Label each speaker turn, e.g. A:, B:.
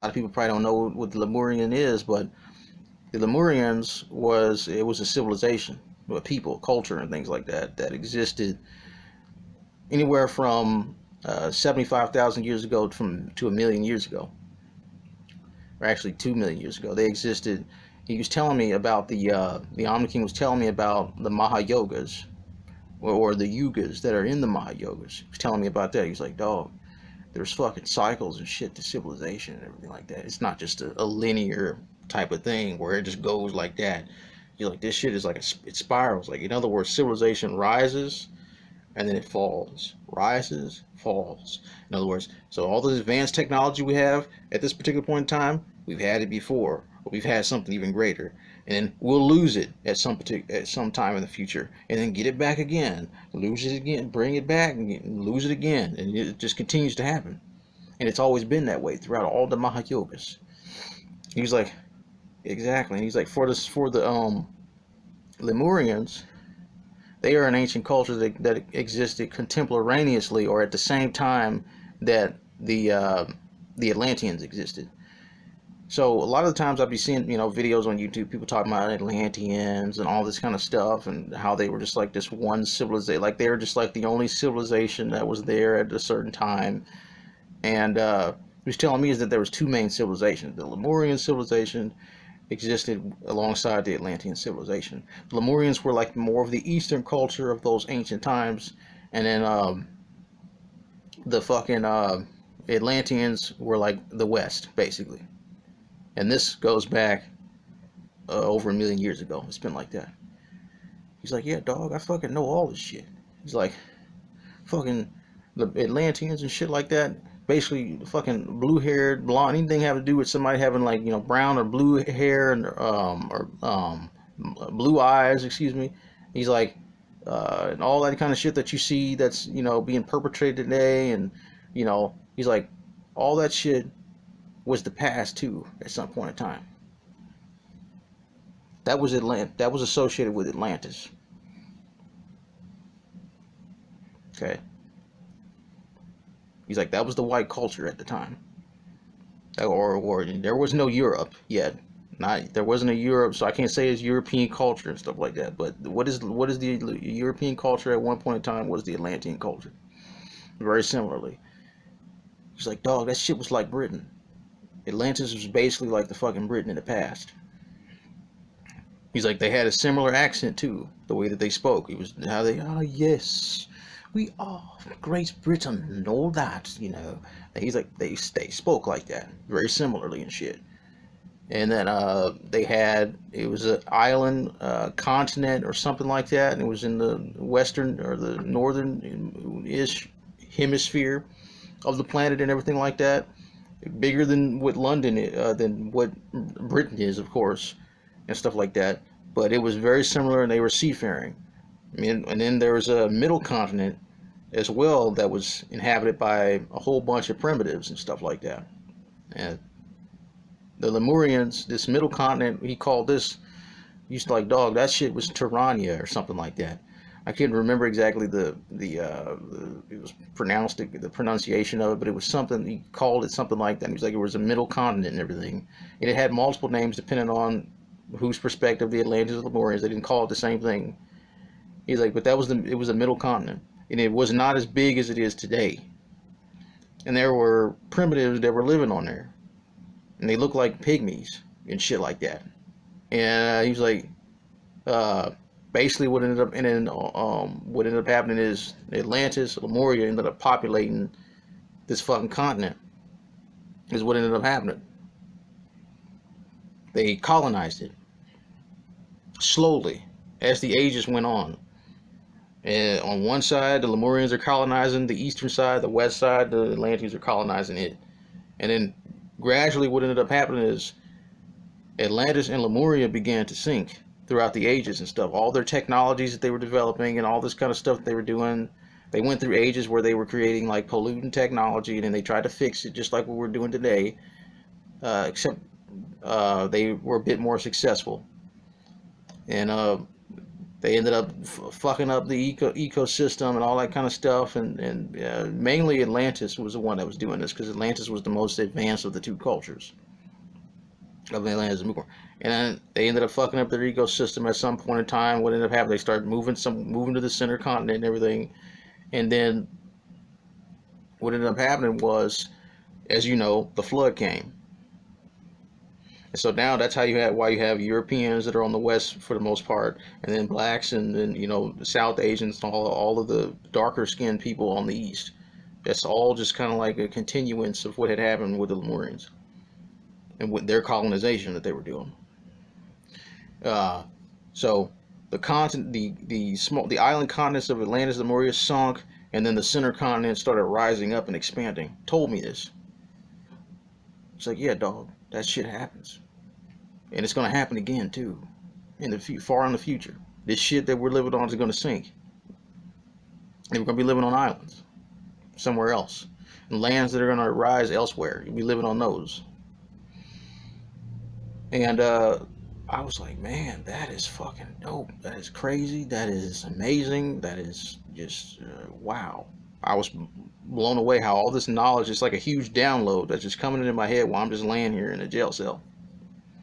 A: A lot of people probably don't know what the Lemurian is, but the Lemurians was it was a civilization, a people, culture, and things like that that existed anywhere from uh, 75,000 years ago from to a million years ago, or actually two million years ago. They existed. He was telling me about the uh, the Omni King was telling me about the Mahayugas or, or the Yugas that are in the Mahayugas. He was telling me about that. He's like, dog, there's fucking cycles and shit to civilization and everything like that. It's not just a, a linear type of thing where it just goes like that. You're like, this shit is like a, it spirals. Like in other words, civilization rises and then it falls, rises, falls. In other words, so all this advanced technology we have at this particular point in time, we've had it before, but we've had something even greater, and we'll lose it at some particular at some time in the future, and then get it back again, lose it again, bring it back, and lose it again, and it just continues to happen, and it's always been that way throughout all the Mahayugas. He was like, exactly. And he's like, for this, for the um, Lemurians, they are an ancient culture that, that existed contemporaneously or at the same time that the uh, the Atlanteans existed. So a lot of the times I'd be seeing, you know, videos on YouTube, people talking about Atlanteans and all this kind of stuff and how they were just like this one civilization, like they were just like the only civilization that was there at a certain time. And uh, he was telling me is that there was two main civilizations, the Lemurian civilization existed alongside the Atlantean civilization. The Lemurians were like more of the eastern culture of those ancient times, and then um, the fucking uh, Atlanteans were like the west, basically. And this goes back uh, over a million years ago. It's been like that. He's like, yeah, dog, I fucking know all this shit. He's like, fucking the Atlanteans and shit like that basically fucking blue haired, blonde, anything have to do with somebody having like, you know, brown or blue hair and, um, or, um, blue eyes, excuse me. He's like, uh, and all that kind of shit that you see that's, you know, being perpetrated today. And, you know, he's like, all that shit was the past too at some point in time. That was Atlant that was associated with Atlantis. Okay. He's like, that was the white culture at the time. Or, or there was no Europe yet. Not there wasn't a Europe, so I can't say it's European culture and stuff like that. But what is what is the European culture at one point in time was the Atlantean culture. Very similarly. He's like, dog, that shit was like Britain. Atlantis was basically like the fucking Britain in the past. He's like, they had a similar accent too, the way that they spoke. It was how they, ah, oh, yes, we are Great Britain and all that, you know. And he's like, they, they spoke like that, very similarly and shit. And then uh, they had, it was an island, uh, continent or something like that, and it was in the western or the northern-ish hemisphere of the planet and everything like that. Bigger than what London, uh, than what Britain is, of course, and stuff like that. But it was very similar, and they were seafaring. I mean, and then there was a middle continent as well that was inhabited by a whole bunch of primitives and stuff like that. And the Lemurians, this middle continent, he called this, used to like, dog, that shit was Tyrannia or something like that. I can't remember exactly the, the, uh, the it was pronounced, the pronunciation of it, but it was something, he called it something like that. And he was like, it was a middle continent and everything. And it had multiple names depending on whose perspective, the Atlanteans the Lemurians. They didn't call it the same thing He's like, but that was the it was a middle continent, and it was not as big as it is today. And there were primitives that were living on there, and they looked like pygmies and shit like that. And uh, he was like, uh, basically, what ended up um, what ended up happening is Atlantis, Lemuria ended up populating this fucking continent. Is what ended up happening. They colonized it slowly as the ages went on. And on one side, the Lemurians are colonizing the eastern side, the west side, the Atlanteans are colonizing it. And then gradually what ended up happening is Atlantis and Lemuria began to sink throughout the ages and stuff. All their technologies that they were developing and all this kind of stuff they were doing, they went through ages where they were creating like pollutant technology and then they tried to fix it just like what we're doing today. Uh, except uh, they were a bit more successful. And uh, they ended up fucking up the eco- ecosystem and all that kind of stuff. And, and uh, mainly Atlantis was the one that was doing this because Atlantis was the most advanced of the two cultures of Atlantis and Mukor. And then they ended up fucking up their ecosystem at some point in time. What ended up happening? They started moving some moving to the center continent and everything. And then what ended up happening was, as you know, the flood came and so now that's how you have why you have Europeans that are on the west for the most part, and then blacks and then you know South Asians and all all of the darker skinned people on the east. That's all just kind of like a continuance of what had happened with the Lemurians and with their colonization that they were doing. Uh, so the continent, the the small, the island continents of Atlantis, Lemuria sunk, and then the center continent started rising up and expanding. Told me this. It's like, yeah, dog that shit happens. And it's to happen again, too, in the far in the future. This shit that we're living on is to sink. And we're to be living on islands somewhere else. And lands that are to rise elsewhere. You'll be living on those. And uh, I was like, man, that is fucking dope. That is crazy. That is amazing. That is just uh, wow. I was blown away how all this knowledge is like a huge download that's just coming into my head while I'm just laying here in a jail cell.